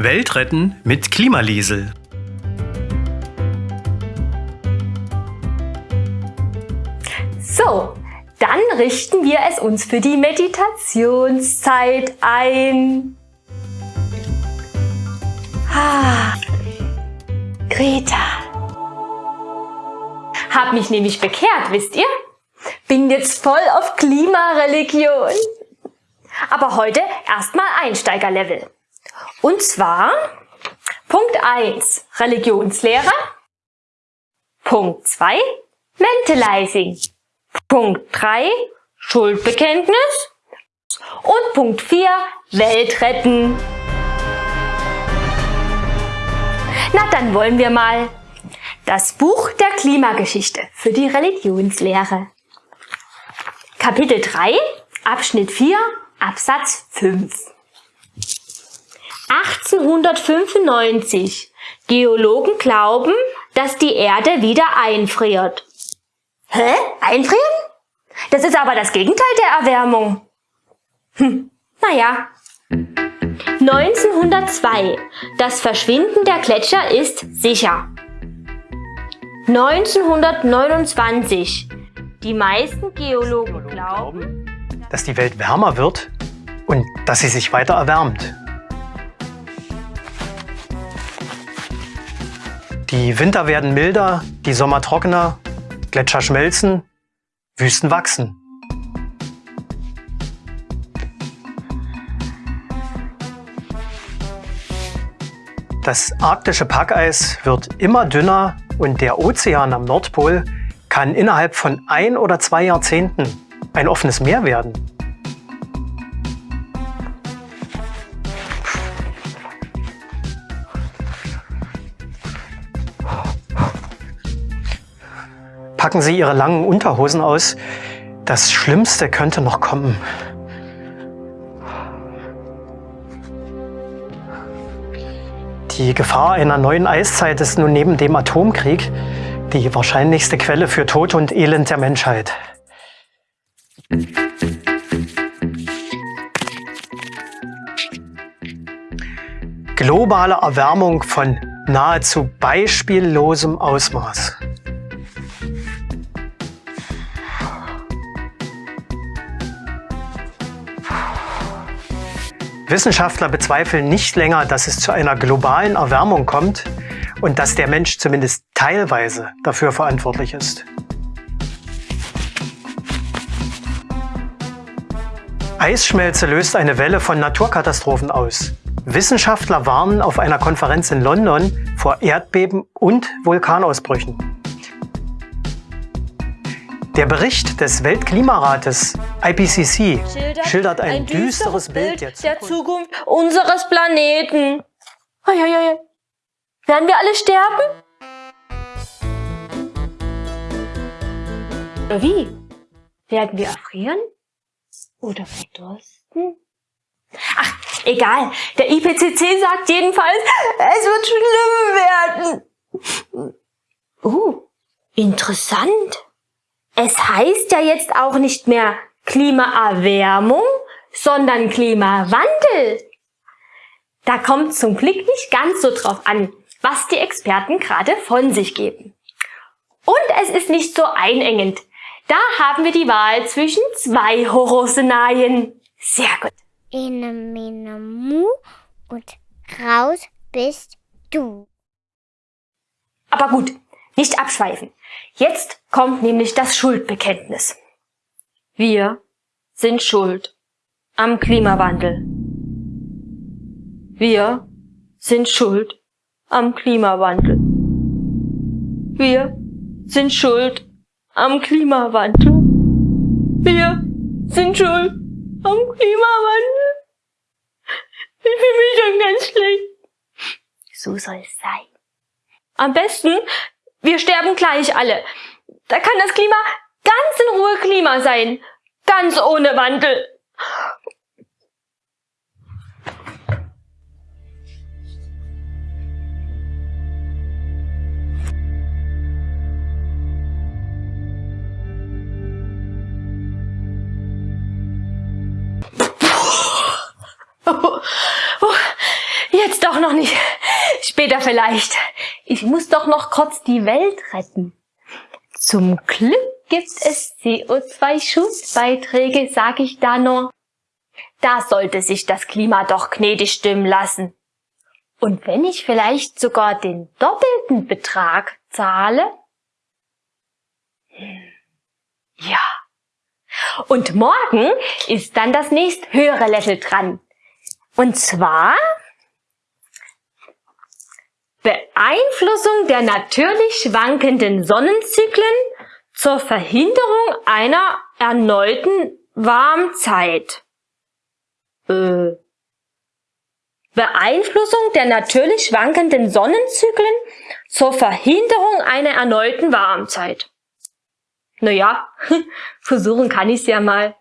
Welt retten mit Klimaliesel. So, dann richten wir es uns für die Meditationszeit ein. Ah, Greta. Hab mich nämlich bekehrt, wisst ihr? Bin jetzt voll auf Klimareligion. Aber heute erstmal Einsteigerlevel. Und zwar Punkt 1 Religionslehre, Punkt 2 Mentalizing, Punkt 3 Schuldbekenntnis und Punkt 4 Welt retten. Na dann wollen wir mal das Buch der Klimageschichte für die Religionslehre. Kapitel 3, Abschnitt 4, Absatz 5. 1895. Geologen glauben, dass die Erde wieder einfriert. Hä? Einfrieren? Das ist aber das Gegenteil der Erwärmung. Hm, naja. 1902. Das Verschwinden der Gletscher ist sicher. 1929. Die meisten Geologen glauben, dass die Welt wärmer wird und dass sie sich weiter erwärmt. Die Winter werden milder, die Sommer trockener, Gletscher schmelzen, Wüsten wachsen. Das arktische Packeis wird immer dünner und der Ozean am Nordpol kann innerhalb von ein oder zwei Jahrzehnten ein offenes Meer werden. Packen Sie Ihre langen Unterhosen aus. Das Schlimmste könnte noch kommen. Die Gefahr einer neuen Eiszeit ist nun neben dem Atomkrieg die wahrscheinlichste Quelle für Tod und Elend der Menschheit. Globale Erwärmung von nahezu beispiellosem Ausmaß. Wissenschaftler bezweifeln nicht länger, dass es zu einer globalen Erwärmung kommt und dass der Mensch zumindest teilweise dafür verantwortlich ist. Eisschmelze löst eine Welle von Naturkatastrophen aus. Wissenschaftler warnen auf einer Konferenz in London vor Erdbeben und Vulkanausbrüchen. Der Bericht des Weltklimarates IPCC schildert, schildert ein, ein, düsteres Bild der Zukunft, der Zukunft unseres Planeten. Uiuiui. Werden wir alle sterben? Wie? Werden wir erfrieren? Oder verdursten? Ach, egal. Der IPCC sagt jedenfalls, es wird schlimm werden. Uh, interessant. Es heißt ja jetzt auch nicht mehr Klimaerwärmung, sondern Klimawandel. Da kommt zum Glück nicht ganz so drauf an, was die Experten gerade von sich geben. Und es ist nicht so einengend. Da haben wir die Wahl zwischen zwei Horrorszenarien. Sehr gut. Ene, mene, mu und raus bist du. Aber gut, nicht abschweifen. Jetzt kommt nämlich das Schuldbekenntnis. Wir sind schuld am Klimawandel. Wir sind schuld am Klimawandel. Wir sind schuld am Klimawandel. Wir sind schuld am Klimawandel. Ich fühle mich schon ganz schlecht. So soll es sein. Am besten wir sterben gleich alle. Da kann das Klima ganz in Ruhe Klima sein. Ganz ohne Wandel. Jetzt doch noch nicht. Später vielleicht. Ich muss doch noch kurz die Welt retten. Zum Glück gibt es CO2-Schutzbeiträge, sag ich da nur. Da sollte sich das Klima doch gnädig stimmen lassen. Und wenn ich vielleicht sogar den doppelten Betrag zahle? Ja. Und morgen ist dann das nächst höhere Level dran. Und zwar Beeinflussung der natürlich schwankenden Sonnenzyklen zur Verhinderung einer erneuten Warmzeit. Äh. Beeinflussung der natürlich schwankenden Sonnenzyklen zur Verhinderung einer erneuten Warmzeit. Naja, versuchen kann ich's ja mal.